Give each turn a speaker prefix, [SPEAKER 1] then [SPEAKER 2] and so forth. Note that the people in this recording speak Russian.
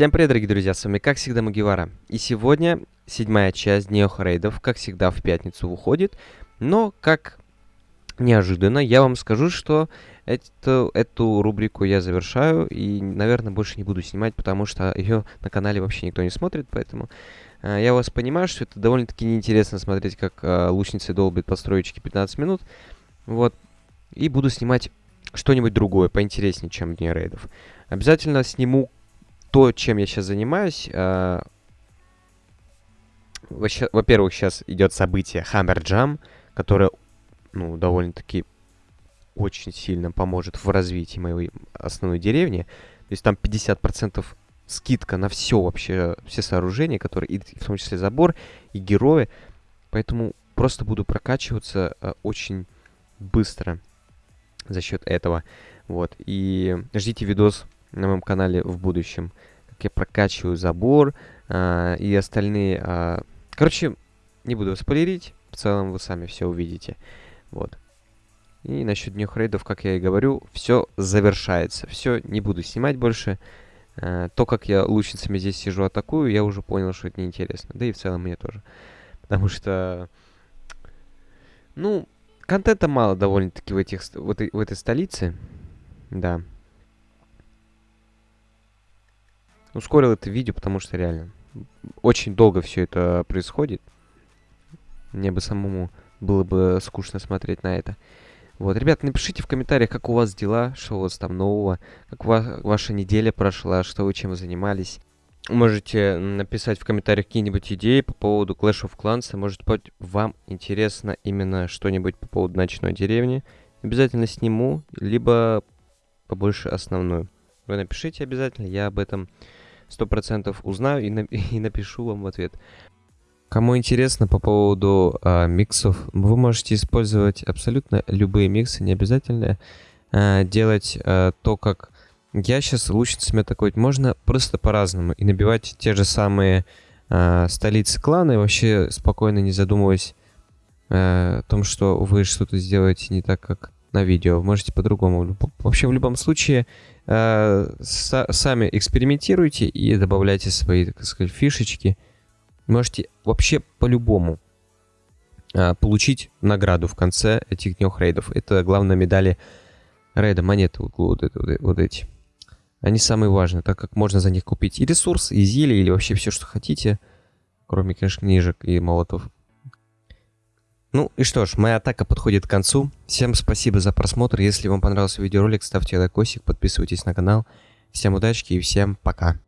[SPEAKER 1] Всем привет, дорогие друзья, с вами как всегда Магивара. И сегодня седьмая часть Неох Рейдов, как всегда в пятницу выходит. Но, как неожиданно, я вам скажу, что эту, эту рубрику я завершаю. И, наверное, больше не буду снимать, потому что ее на канале вообще никто не смотрит. Поэтому э, я вас понимаю, что это довольно-таки неинтересно смотреть, как э, лучницы долбит построечки 15 минут. Вот. И буду снимать что-нибудь другое, поинтереснее, чем Дни Рейдов. Обязательно сниму то, чем я сейчас занимаюсь, э, во-первых, сейчас идет событие Hammer Jam, которое, ну, довольно-таки очень сильно поможет в развитии моей основной деревни. То есть там 50% скидка на все вообще, все сооружения, которые, и в том числе забор и герои. Поэтому просто буду прокачиваться э, очень быстро за счет этого. Вот. И ждите видос на моем канале в будущем, как я прокачиваю забор а, и остальные... А... Короче, не буду спойлерить, в целом вы сами все увидите. Вот. И насчет днёх рейдов, как я и говорю, все завершается. Все, не буду снимать больше. А, то, как я лучницами здесь сижу, атакую, я уже понял, что это неинтересно. Да и в целом мне тоже. Потому что... Ну, контента мало довольно-таки в, этих, в, этой, в этой столице. Да. Ускорил это видео, потому что реально очень долго все это происходит. Мне бы самому было бы скучно смотреть на это. Вот, ребят, напишите в комментариях, как у вас дела, что у вас там нового, как ва ваша неделя прошла, что вы чем занимались. Можете написать в комментариях какие-нибудь идеи по поводу Clash of Clans. Может быть, вам интересно именно что-нибудь по поводу ночной деревни. Обязательно сниму, либо побольше основную. Вы напишите обязательно, я об этом сто процентов узнаю и, на и напишу вам в ответ. Кому интересно по поводу а, миксов, вы можете использовать абсолютно любые миксы, не обязательно а, делать а, то, как я сейчас лучницами атаковать. Можно просто по-разному и набивать те же самые а, столицы клана и вообще спокойно не задумываясь а, о том, что вы что-то сделаете не так, как на видео. Можете по-другому. Вообще в любом случае э, сами экспериментируйте и добавляйте свои, так сказать, фишечки. Можете вообще по-любому э, получить награду в конце этих дней рейдов. Это главное медали рейда, монеты вот, вот, вот, вот эти. Они самые важные, так как можно за них купить и ресурс, и зелье, или вообще все, что хотите. Кроме, конечно, книжек и молотов. Ну и что ж, моя атака подходит к концу. Всем спасибо за просмотр. Если вам понравился видеоролик, ставьте лайкосик, подписывайтесь на канал. Всем удачи и всем пока.